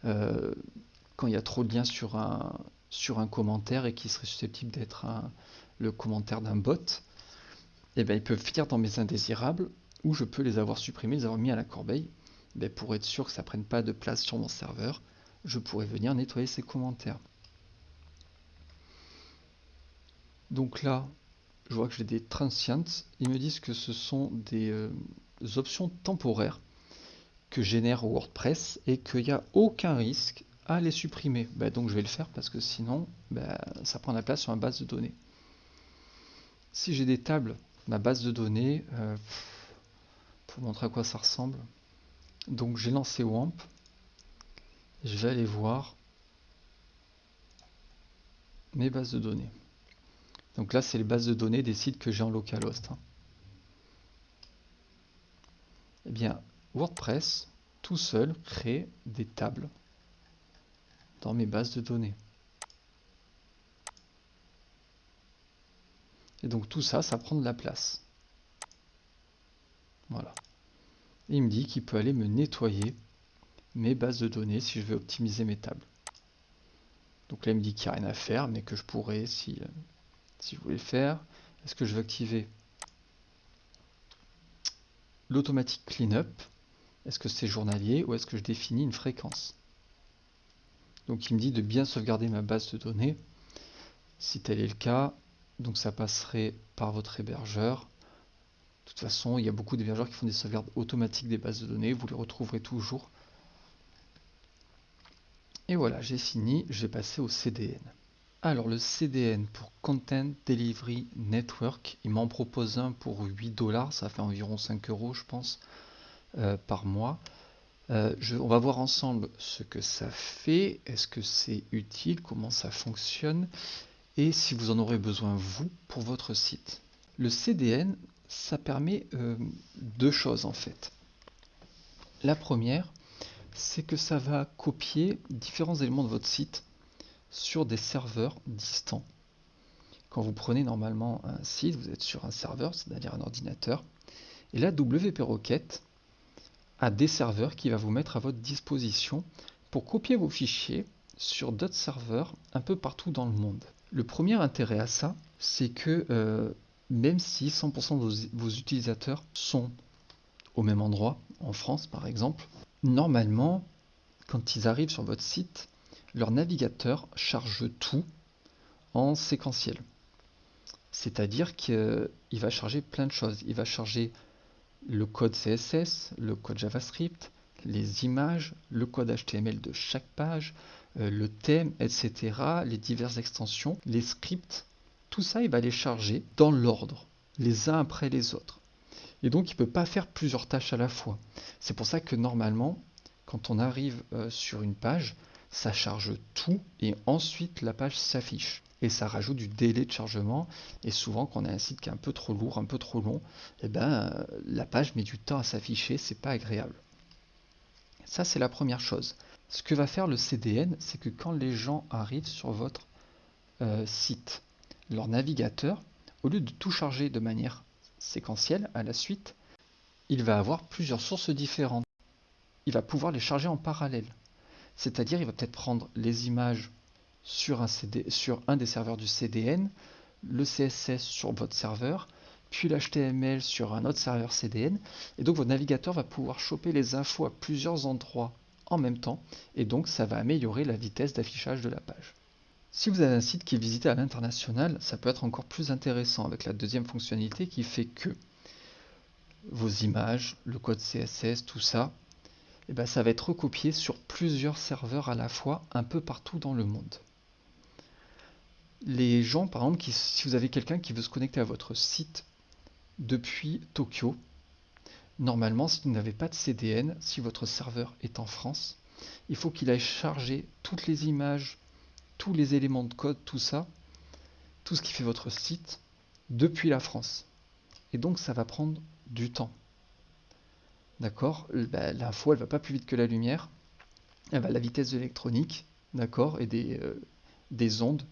Euh, quand il y a trop de liens sur un, commentaire et qui serait susceptible d'être le commentaire d'un bot, eh bien, ils peuvent finir dans mes indésirables ou je peux les avoir supprimés, les avoir mis à la corbeille. Ben, pour être sûr que ça ne prenne pas de place sur mon serveur, je pourrais venir nettoyer ces commentaires. Donc là, je vois que j'ai des transients. Ils me disent que ce sont des euh, options temporaires que génère WordPress et qu'il n'y a aucun risque à les supprimer. Ben, donc je vais le faire parce que sinon, ben, ça prend la place sur ma base de données. Si j'ai des tables, ma base de données, euh, pour montrer à quoi ça ressemble. Donc j'ai lancé WAMP. Je vais aller voir mes bases de données. Donc là, c'est les bases de données des sites que j'ai en localhost. Hein. Eh bien, WordPress, tout seul, crée des tables dans mes bases de données. Et donc tout ça, ça prend de la place. Voilà. il me dit qu'il peut aller me nettoyer mes bases de données si je veux optimiser mes tables. Donc là, il me dit qu'il n'y a rien à faire, mais que je pourrais si, si je voulais le faire. Est-ce que je veux activer l'automatique cleanup? Est-ce que c'est journalier ou est-ce que je définis une fréquence? Donc il me dit de bien sauvegarder ma base de données. Si tel est le cas, donc ça passerait par votre hébergeur. De toute façon, il y a beaucoup d'hébergeurs qui font des sauvegardes automatiques des bases de données. Vous les retrouverez toujours. Et voilà, j'ai fini. Je vais passer au CDN. Alors le CDN pour Content Delivery Network, il m'en propose un pour 8 dollars, ça fait environ 5 euros je pense euh, par mois. Euh, on va voir ensemble ce que ça fait, est-ce que c'est utile, comment ça fonctionne? Et si vous en aurez besoin vous pour votre site. Le CDN, ça permet euh, deux choses en fait. La première, c'est que ça va copier différents éléments de votre site sur des serveurs distants. Quand vous prenez normalement un site, vous êtes sur un serveur, c'est-à-dire un ordinateur, et là WP Rocket a des serveurs qui va vous mettre à votre disposition pour copier vos fichiers sur d'autres serveurs un peu partout dans le monde. Le premier intérêt à ça, c'est que euh, même si 100% de vos utilisateurs sont au même endroit, en France par exemple, normalement, quand ils arrivent sur votre site, leur navigateur charge tout en séquentiel. C'est-à-dire qu'il va charger plein de choses. Il va charger le code CSS, le code JavaScript, les images, le code HTML de chaque page, euh, le thème, etc., les diverses extensions, les scripts, tout ça, il va les charger dans l'ordre, les uns après les autres. Et donc, il ne peut pas faire plusieurs tâches à la fois. C'est pour ça que normalement, quand on arrive euh, sur une page, ça charge tout et ensuite la page s'affiche. Et ça rajoute du délai de chargement. Et souvent, quand on a un site qui est un peu trop lourd, un peu trop long, eh ben, la page met du temps à s'afficher, c'est pas agréable. Ça, c'est la première chose. Ce que va faire le CDN, c'est que quand les gens arrivent sur votre euh, site, leur navigateur, au lieu de tout charger de manière séquentielle à la suite, il va avoir plusieurs sources différentes. Il va pouvoir les charger en parallèle. C'est-à-dire, il va peut-être prendre les images sur un, sur un des serveurs du CDN, le CSS sur votre serveur, puis l'HTML sur un autre serveur CDN. Et donc, votre navigateur va pouvoir choper les infos à plusieurs endroits en même temps. Et donc, ça va améliorer la vitesse d'affichage de la page. Si vous avez un site qui est visité à l'international, ça peut être encore plus intéressant avec la deuxième fonctionnalité qui fait que vos images, le code CSS, tout ça, eh ben, ça va être recopié sur plusieurs serveurs à la fois, un peu partout dans le monde. Les gens, par exemple, si vous avez quelqu'un qui veut se connecter à votre site depuis Tokyo, normalement, si vous n'avez pas de CDN, si votre serveur est en France, il faut qu'il aille charger toutes les images, tous les éléments de code, tout ça, tout ce qui fait votre site, depuis la France. Et donc ça va prendre du temps. D'accord bah, L'info, elle va pas plus vite que la lumière. Elle va à la vitesse de d'accord Et des, euh, des ondes,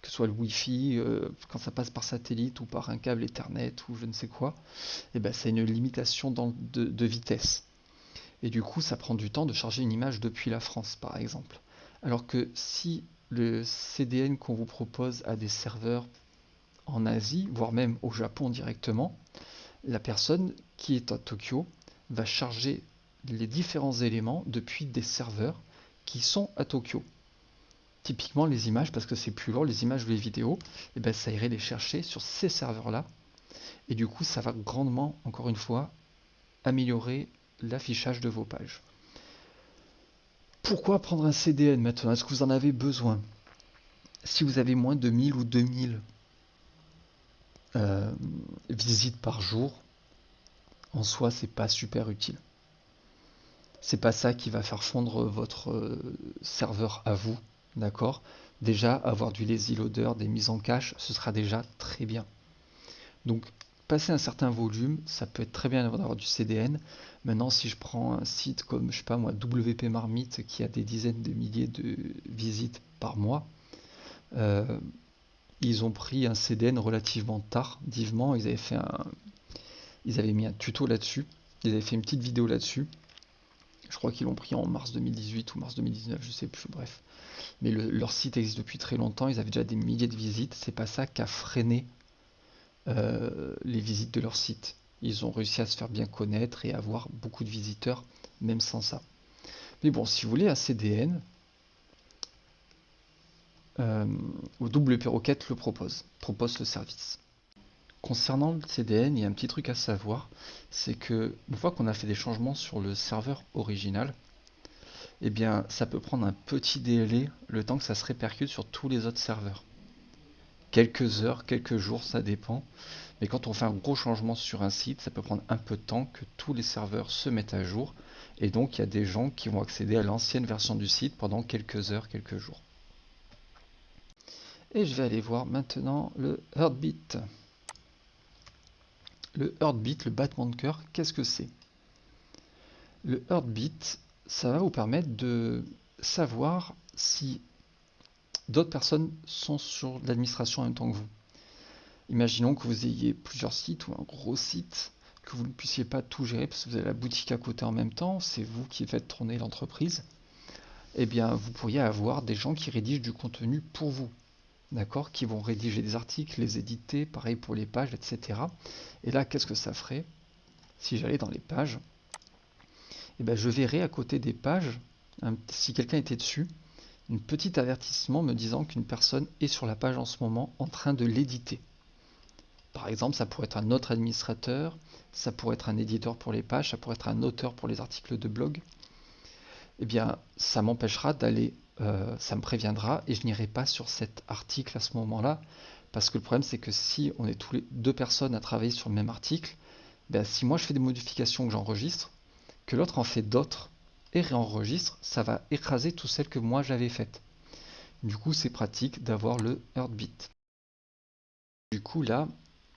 que ce soit le Wi-Fi, euh, quand ça passe par satellite ou par un câble Ethernet ou je ne sais quoi, et ben c'est une limitation de vitesse. Et du coup, ça prend du temps de charger une image depuis la France, par exemple. Alors que si le CDN qu'on vous propose a des serveurs en Asie, voire même au Japon directement, la personne qui est à Tokyo va charger les différents éléments depuis des serveurs qui sont à Tokyo. Typiquement les images, parce que c'est plus lourd, les images ou les vidéos, et eh ben, ça irait les chercher sur ces serveurs-là. Et du coup, ça va grandement, encore une fois, améliorer l'affichage de vos pages. Pourquoi prendre un CDN maintenant? Est-ce que vous en avez besoin? Si vous avez moins de 1000 ou 2000 euh, visites par jour, en soi, c'est pas super utile. C'est pas ça qui va faire fondre votre euh, serveur à vous, d'accord? Déjà, avoir du lazy loader, des mises en cache, ce sera déjà très bien. Donc, passer un certain volume, ça peut être très bien d'avoir du CDN. Maintenant, si je prends un site comme, je sais pas moi, WP Marmite, qui a des dizaines de milliers de visites par mois, euh, ils ont pris un CDN relativement tardivement. Ils avaient fait un, ils avaient mis un tuto là-dessus. Ils avaient fait une petite vidéo là-dessus. Je crois qu'ils l'ont pris en mars 2018 ou mars 2019, je sais plus, bref. Mais leur site existe depuis très longtemps, ils avaient déjà des milliers de visites. C'est pas ça qui a freiné euh, les visites de leur site. Ils ont réussi à se faire bien connaître et avoir beaucoup de visiteurs, même sans ça. Mais bon, si vous voulez un CDN, euh, WP Rocket le propose, propose le service. Concernant le CDN, il y a un petit truc à savoir, c'est que une fois qu'on a fait des changements sur le serveur original, eh bien ça peut prendre un petit délai le temps que ça se répercute sur tous les autres serveurs. Quelques heures, quelques jours, ça dépend. Mais quand on fait un gros changement sur un site, ça peut prendre un peu de temps que tous les serveurs se mettent à jour. Et donc il y a des gens qui vont accéder à l'ancienne version du site pendant quelques heures, quelques jours. Et je vais aller voir maintenant le Heartbeat. Le heartbeat, le battement de cœur, qu'est-ce que c'est? Le heartbeat, ça va vous permettre de savoir si d'autres personnes sont sur l'administration en même temps que vous. Imaginons que vous ayez plusieurs sites ou un gros site, que vous ne puissiez pas tout gérer parce que vous avez la boutique à côté en même temps, c'est vous qui faites tourner l'entreprise. Eh bien, vous pourriez avoir des gens qui rédigent du contenu pour vous d'accord, qui vont rédiger des articles, les éditer, pareil pour les pages, etc. Et là, qu'est-ce que ça ferait si j'allais dans les pages? Eh ben, je verrais à côté des pages, si quelqu'un était dessus, un petit avertissement me disant qu'une personne est sur la page en ce moment en train de l'éditer. Par exemple, ça pourrait être un autre administrateur, ça pourrait être un éditeur pour les pages, ça pourrait être un auteur pour les articles de blog. Eh bien, ça m'empêchera d'aller euh, ça me préviendra et je n'irai pas sur cet article à ce moment-là. Parce que le problème, c'est que si on est tous les deux personnes à travailler sur le même article, ben, si moi je fais des modifications que j'enregistre, que l'autre en fait d'autres et réenregistre, ça va écraser toutes celles que moi j'avais faites. Du coup, c'est pratique d'avoir le Heartbeat. Du coup, là,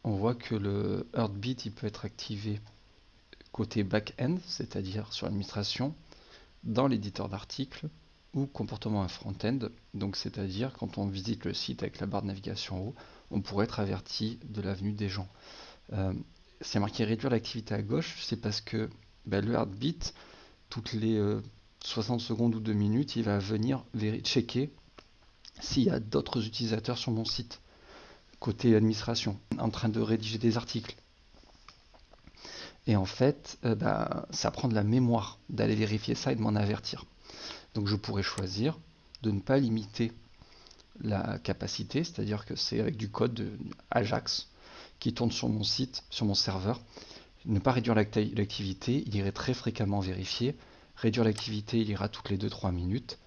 on voit que le Heartbeat il peut être activé côté back-end, c'est-à-dire sur l'administration, dans l'éditeur d'articles, ou comportement à front-end, donc c'est-à-dire quand on visite le site avec la barre de navigation en haut, on pourrait être averti de la venue des gens. Euh, c'est marqué réduire l'activité à gauche, c'est parce que bah, le heartbeat, toutes les 60 euh, secondes ou 2 minutes, il va venir checker s'il y a d'autres utilisateurs sur mon site, côté administration, en train de rédiger des articles. Et en fait, euh, bah, ça prend de la mémoire d'aller vérifier ça et de m'en avertir. Donc je pourrais choisir de ne pas limiter la capacité, c'est-à-dire que c'est avec du code Ajax qui tourne sur mon site, sur mon serveur. Ne pas réduire l'activité, il irait très fréquemment vérifier. Réduire l'activité, il ira toutes les 2-3 minutes.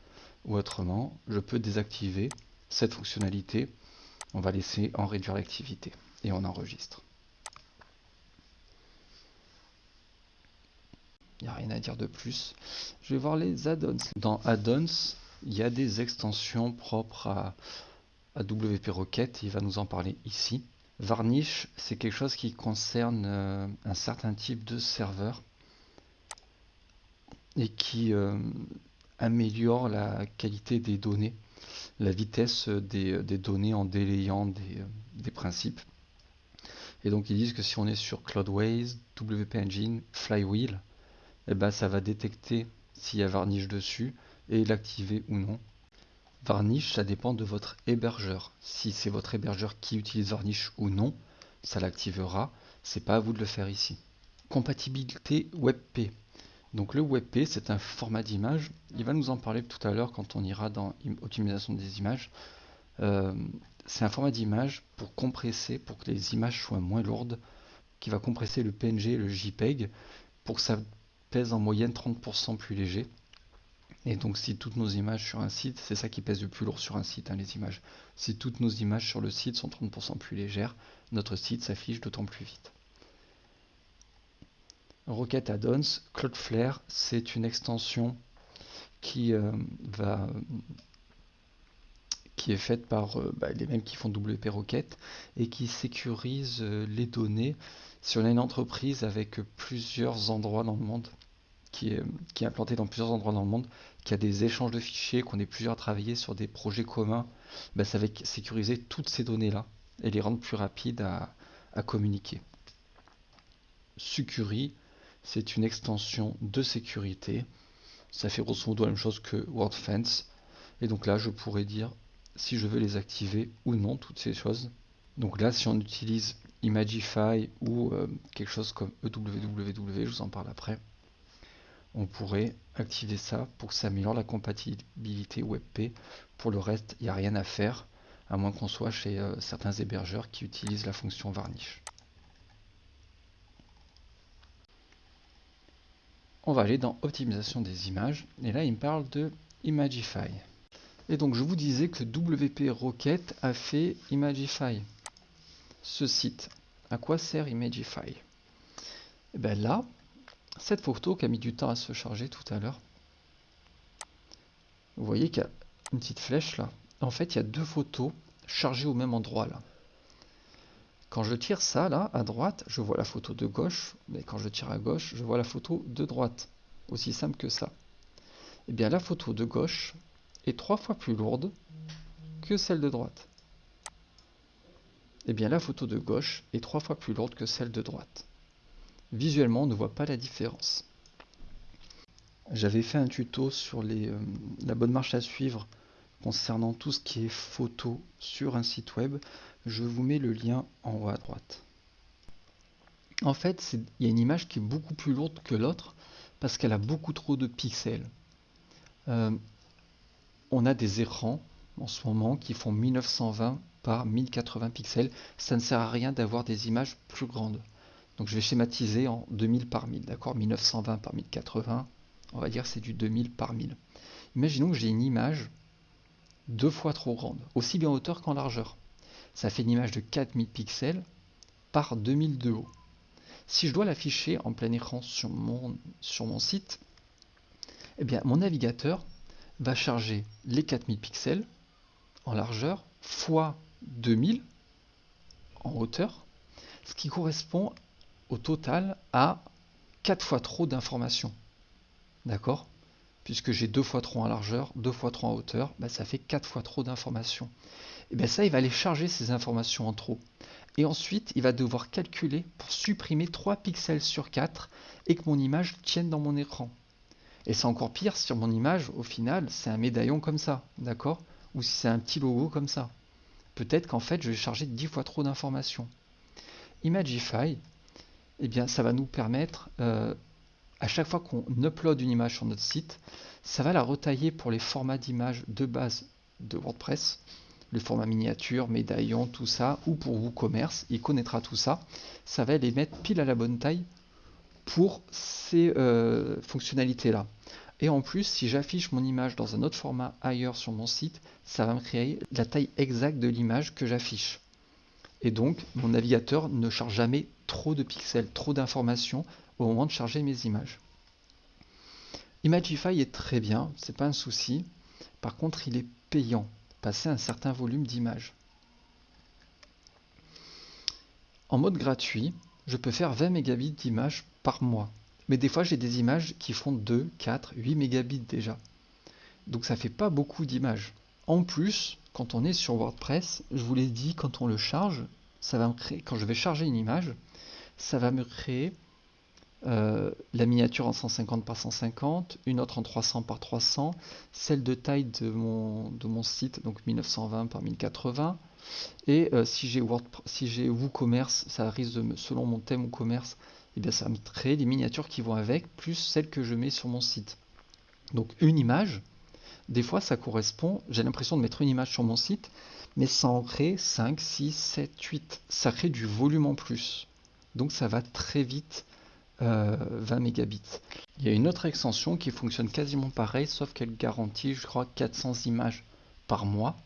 Ou autrement, je peux désactiver cette fonctionnalité. On va laisser en réduire l'activité et on enregistre. Il n'y a rien à dire de plus. Je vais voir les add-ons. Dans add-ons, il y a des extensions propres à, à WP Rocket. Il va nous en parler ici. Varnish, c'est quelque chose qui concerne euh, un certain type de serveur et qui euh, améliore la qualité des données, la vitesse des, données en délayant des, des, principes. Et donc ils disent que si on est sur Cloudways, WP Engine, Flywheel, eh ben, ça va détecter s'il y a Varnish dessus et l'activer ou non. Varnish, ça dépend de votre hébergeur. Si c'est votre hébergeur qui utilise Varnish ou non, ça l'activera. C'est pas à vous de le faire ici. Compatibilité WebP. Donc le WebP, c'est un format d'image. Il va nous en parler tout à l'heure quand on ira dans optimisation des images. Euh, c'est un format d'image pour compresser, pour que les images soient moins lourdes, qui va compresser le PNG et le JPEG pour que pèse en moyenne 30% plus léger. Et donc si toutes nos images sur un site, c'est ça qui pèse le plus lourd sur un site, hein, les images. Si toutes nos images sur le site sont 30% plus légères, notre site s'affiche d'autant plus vite. Rocket Add-ons, Cloudflare, c'est une extension qui euh, est faite par euh, bah, les mêmes qui font WP Rocket et qui sécurise euh, les données si on a une entreprise avec plusieurs endroits dans le monde qui est, implantée dans plusieurs endroits dans le monde, qui a des échanges de fichiers, qu'on est plusieurs à travailler sur des projets communs, bah, ça va sécuriser toutes ces données-là et les rendre plus rapides à, à communiquer. Sucuri, c'est une extension de sécurité. Ça fait grosso modo la même chose que WordFence. Et donc là, je pourrais dire si je veux les activer ou non, toutes ces choses. Donc là, si on utilise Imagify ou euh, quelque chose comme EWWW, je vous en parle après, on pourrait activer ça pour que ça améliore la compatibilité WebP. Pour le reste, il n'y a rien à faire, à moins qu'on soit chez euh, certains hébergeurs qui utilisent la fonction varnish. On va aller dans optimisation des images, et là il me parle de Imagify. Et donc je vous disais que WP Rocket a fait Imagify ce site. À quoi sert Imagify? Et eh bien là, cette photo qui a mis du temps à se charger tout à l'heure, vous voyez qu'il y a une petite flèche là. En fait, il y a deux photos chargées au même endroit là. Quand je tire ça là, à droite, je vois la photo de gauche, mais quand je tire à gauche, je vois la photo de droite. Aussi simple que ça. Et eh bien la photo de gauche est trois fois plus lourde que celle de droite. Eh bien la photo de gauche est trois fois plus lourde que celle de droite. Visuellement, on ne voit pas la différence. J'avais fait un tuto sur euh, la bonne marche à suivre concernant tout ce qui est photo sur un site web. Je vous mets le lien en haut à droite. En fait, il y a une image qui est beaucoup plus lourde que l'autre parce qu'elle a beaucoup trop de pixels. Euh, on a des écrans en ce moment qui font 1920 par 1080 pixels. Ça ne sert à rien d'avoir des images plus grandes. Donc je vais schématiser en 2000 par 1000, d'accord? 1920 par 1080, on va dire c'est du 2000 par 1000. Imaginons que j'ai une image deux fois trop grande, aussi bien en hauteur qu'en largeur. Ça fait une image de 4000 pixels par 2000 de haut. Si je dois l'afficher en plein écran sur mon, sur mon site, eh bien mon navigateur va charger les 4000 pixels en largeur fois 2000 en hauteur, ce qui correspond au total à 4 fois trop d'informations. D'accord? Puisque j'ai 2 fois trop en largeur, 2 fois trop en hauteur, bah, ça fait 4 fois trop d'informations. Et bien ça, il va aller charger ces informations en trop. Et ensuite, il va devoir calculer pour supprimer 3 pixels sur 4 et que mon image tienne dans mon écran. Et c'est encore pire sur mon image, au final, c'est un médaillon comme ça, d'accord? Ou si c'est un petit logo comme ça. Peut-être qu'en fait, je vais charger 10 fois trop d'informations. Imagify, eh bien, ça va nous permettre, euh, à chaque fois qu'on upload une image sur notre site, ça va la retailler pour les formats d'image de base de WordPress, le format miniature, médaillon, tout ça, ou pour WooCommerce, il connaîtra tout ça. Ça va les mettre pile à la bonne taille pour ces euh, fonctionnalités-là. Et en plus, si j'affiche mon image dans un autre format ailleurs sur mon site, ça va me créer la taille exacte de l'image que j'affiche. Et donc, mon navigateur ne charge jamais trop de pixels, trop d'informations au moment de charger mes images. Imagify est très bien, c'est pas un souci. Par contre, il est payant, passer un certain volume d'images. En mode gratuit, je peux faire 20 mégabits d'images par mois. Mais des fois, j'ai des images qui font 2, 4, 8 mégabits déjà. Donc ça fait pas beaucoup d'images. En plus, quand on est sur WordPress, je vous l'ai dit, quand on le charge, quand je vais charger une image, ça va me créer euh, la miniature en 150 par 150, une autre en 300 par 300, celle de taille de mon, site, donc 1920 par 1080. Et euh, si j'ai WooCommerce, ça risque de, selon mon thème WooCommerce, et bien ça me créer les miniatures qui vont avec, plus celles que je mets sur mon site. Donc une image, des fois ça correspond, j'ai l'impression de mettre une image sur mon site, mais ça en crée 5, 6, 7, 8. Ça crée du volume en plus. Donc ça va très vite 20 euh, mégabits. Il y a une autre extension qui fonctionne quasiment pareil, sauf qu'elle garantit, je crois, 400 images par mois.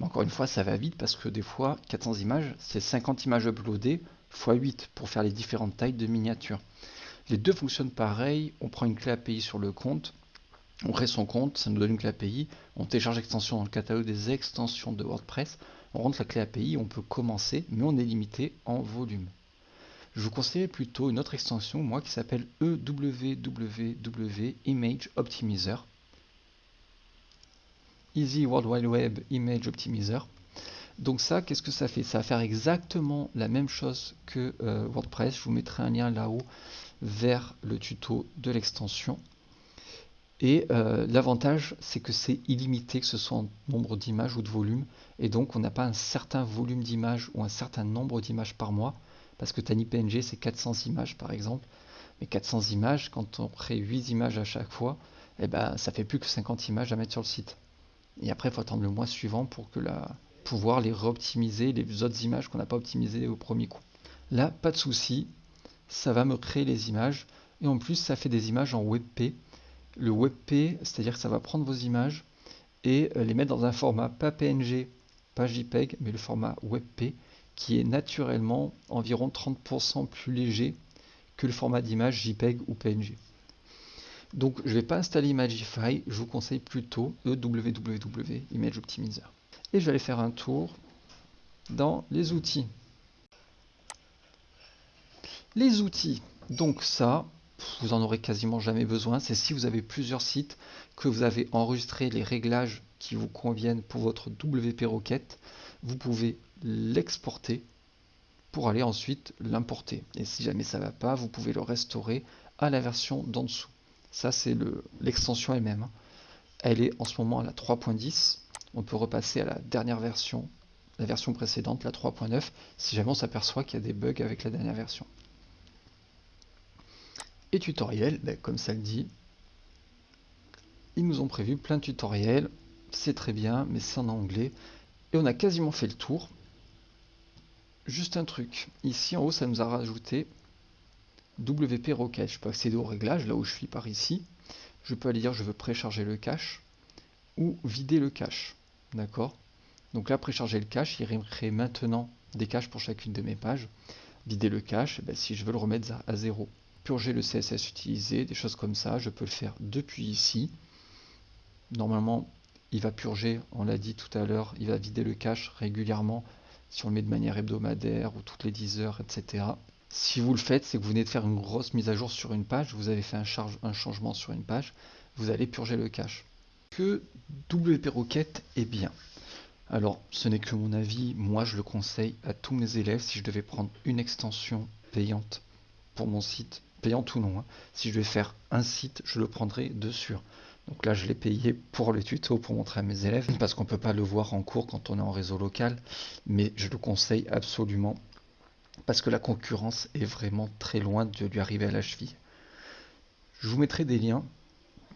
Mais encore une fois, ça va vite parce que des fois, 400 images, c'est 50 images uploadées x 8 pour faire les différentes tailles de miniatures. Les deux fonctionnent pareil. On prend une clé API sur le compte, on crée son compte, ça nous donne une clé API, on télécharge l'extension dans le catalogue des extensions de WordPress, on rentre la clé API, on peut commencer, mais on est limité en volume je vous conseille plutôt une autre extension, moi, qui s'appelle EWWW Image Optimizer. Easy World Wide Web Image Optimizer. Donc ça, qu'est-ce que ça fait? Ça va faire exactement la même chose que euh, WordPress. Je vous mettrai un lien là-haut vers le tuto de l'extension. Et euh, l'avantage, c'est que c'est illimité, que ce soit en nombre d'images ou de volume. Et donc, on n'a pas un certain volume d'images ou un certain nombre d'images par mois parce que TinyPNG c'est 400 images par exemple, mais 400 images, quand on crée 8 images à chaque fois, eh ben, ça fait plus que 50 images à mettre sur le site. Et après, il faut attendre le mois suivant pour que la, pouvoir les réoptimiser, les autres images qu'on n'a pas optimisées au premier coup. Là, pas de souci, ça va me créer les images, et en plus, ça fait des images en WebP. Le WebP, c'est-à-dire que ça va prendre vos images et euh, les mettre dans un format pas PNG, pas JPEG, mais le format WebP, qui est naturellement environ 30% plus léger que le format d'image JPEG ou PNG. Donc je ne vais pas installer Imagify, je vous conseille plutôt le www Image Optimizer. Et je vais aller faire un tour dans les outils. Les outils, donc ça, vous en aurez quasiment jamais besoin. C'est si vous avez plusieurs sites, que vous avez enregistré les réglages qui vous conviennent pour votre WP Rocket, vous pouvez l'exporter pour aller ensuite l'importer. Et si jamais ça ne va pas, vous pouvez le restaurer à la version d'en dessous. Ça, c'est l'extension elle-même. Hein. Elle est en ce moment à la 3.10. On peut repasser à la dernière version, la version précédente, la 3.9, si jamais on s'aperçoit qu'il y a des bugs avec la dernière version. Et tutoriel, ben, comme ça le dit, ils nous ont prévu plein de tutoriels. C'est très bien, mais c'est en anglais. Et on a quasiment fait le tour. Juste un truc, ici en haut ça nous a rajouté WP Rocket. Je peux accéder au réglage là où je suis par ici. Je peux aller dire je veux précharger le cache ou vider le cache. D'accord Donc là précharger le cache, il crée maintenant des caches pour chacune de mes pages. Vider le cache, eh ben, si je veux le remettre à zéro. Purger le CSS utilisé, des choses comme ça, je peux le faire depuis ici. Normalement, il va purger, on l'a dit tout à l'heure, il va vider le cache régulièrement si on le met de manière hebdomadaire ou toutes les 10 heures, etc. Si vous le faites, c'est que vous venez de faire une grosse mise à jour sur une page, vous avez fait un changement sur une page, vous allez purger le cache. Que WP Rocket est bien. Alors, ce n'est que mon avis, moi je le conseille à tous mes élèves si je devais prendre une extension payante pour mon site, payante ou non. Hein. Si je devais faire un site, je le prendrais de sûr. Donc là, je l'ai payé pour le tuto, pour montrer à mes élèves, parce qu'on ne peut pas le voir en cours quand on est en réseau local, mais je le conseille absolument, parce que la concurrence est vraiment très loin de lui arriver à la cheville. Je vous mettrai des liens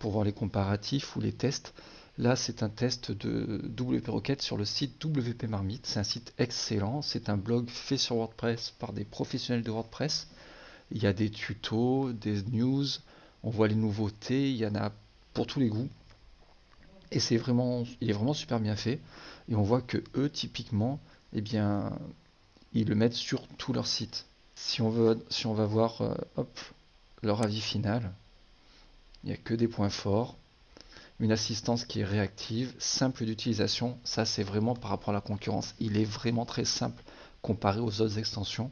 pour voir les comparatifs ou les tests. Là, c'est un test de WP Rocket sur le site WP Marmite. C'est un site excellent. C'est un blog fait sur WordPress par des professionnels de WordPress. Il y a des tutos, des news, on voit les nouveautés. Il y en a pour tous les goûts. Et c'est vraiment, il est vraiment super bien fait. Et on voit que eux, typiquement, eh bien, ils le mettent sur tout leur site. Si on veut, si on va voir, euh, hop, leur avis final, Il n'y a que des points forts. Une assistance qui est réactive, simple d'utilisation. Ça, c'est vraiment par rapport à la concurrence. Il est vraiment très simple comparé aux autres extensions.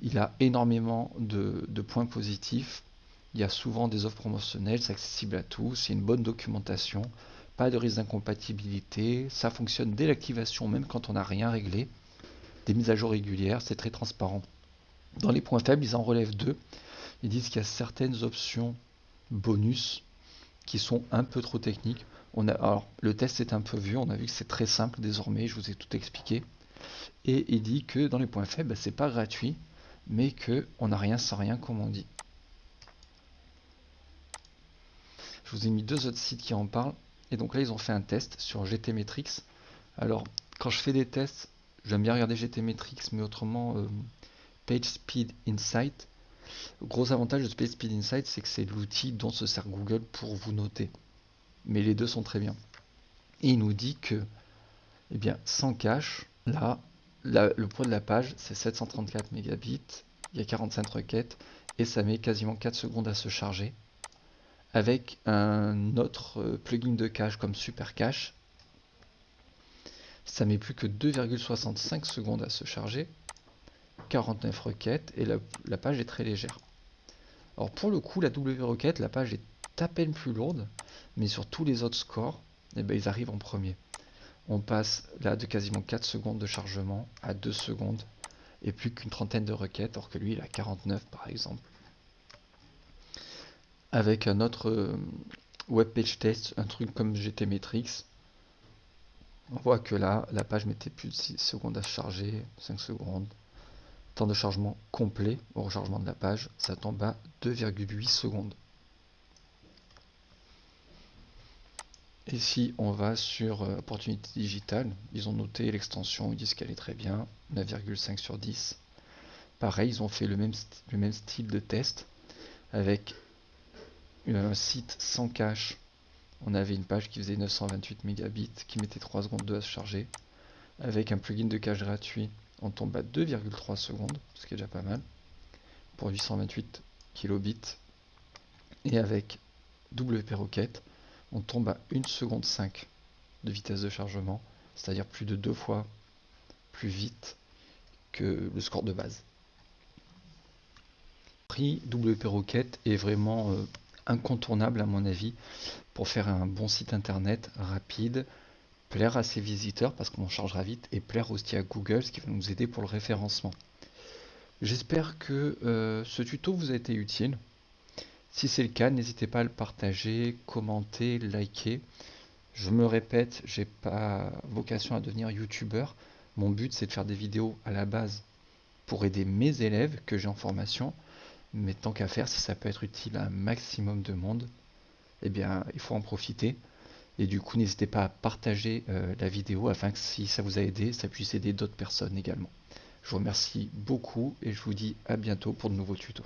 Il a énormément de, points positifs. Il y a souvent des offres promotionnelles, c'est accessible à tous, a une bonne documentation, pas de risque d'incompatibilité, ça fonctionne dès l'activation même quand on n'a rien réglé, des mises à jour régulières, c'est très transparent. Dans les points faibles, ils en relèvent deux. Ils disent qu'il y a certaines options bonus qui sont un peu trop techniques. On a, alors, le test est un peu vieux, on a vu que c'est très simple désormais, je vous ai tout expliqué. Et il dit que dans les points faibles, ce c'est pas gratuit, mais qu'on n'a rien sans rien, comme on dit. Je vous ai mis deux autres sites qui en parlent. Et donc là, ils ont fait un test sur GTmetrix. Alors, quand je fais des tests, j'aime bien regarder GTmetrix, mais autrement, euh, PageSpeed Insight. Gros avantage de PageSpeed Insight, c'est que c'est l'outil dont se sert Google pour vous noter. Mais les deux sont très bien. Il nous dit que, eh bien, sans cache, là, le poids de la page, c'est 734 mégabits. Il y a 45 requêtes et ça met quasiment 4 secondes à se charger avec un autre euh, plugin de cache comme Super Cache. Ça met plus que 2,65 secondes à se charger, 49 requêtes et la, page est très légère. Alors pour le coup, la W requête, la page est à peine plus lourde, mais sur tous les autres scores, eh ben, ils arrivent en premier. On passe là de quasiment 4 secondes de chargement à 2 secondes et plus qu'une trentaine de requêtes, alors que lui il a 49 par exemple avec un autre euh, web page test, un truc comme GTmetrix. On voit que là, la page mettait plus de 6 secondes à charger, 5 secondes. De chargement complet au rechargement de la page, ça tombe à 2,8 secondes. Et si on va sur euh, Opportunité Digitale, ils ont noté l'extension, ils disent qu'elle est très bien, 9,5 sur 10. Pareil, ils ont fait le même, le même style de test avec un site sans cache, on avait une page qui faisait 928 mégabits, qui mettait 3 secondes 2 à se charger. Avec un plugin de cache gratuit, on tombe à 2,3 secondes, ce qui est déjà pas mal, pour 828 kilobits. Et avec WP Rocket, on tombe à 1 seconde 5 de vitesse de chargement, c'est-à-dire plus de deux fois plus vite que le score de base. Prix WP Rocket est vraiment euh, incontournable à mon avis pour faire un bon site internet rapide, plaire à ses visiteurs parce qu'on en chargera vite et plaire aussi à Google ce qui va nous aider pour le référencement. J'espère que euh, ce tuto vous a été utile. Si c'est le cas, n'hésitez pas à le partager, commenter, liker. Je me répète, j'ai pas vocation à devenir youtubeur. Mon but c'est de faire des vidéos à la base pour aider mes élèves que j'ai en formation mais tant qu'à faire, si ça peut être utile à un maximum de monde, eh bien, il faut en profiter. Et du coup, n'hésitez pas à partager euh, la vidéo afin que si ça vous a aidé, ça puisse aider d'autres personnes également. Je vous remercie beaucoup et je vous dis à bientôt pour de nouveaux tutos.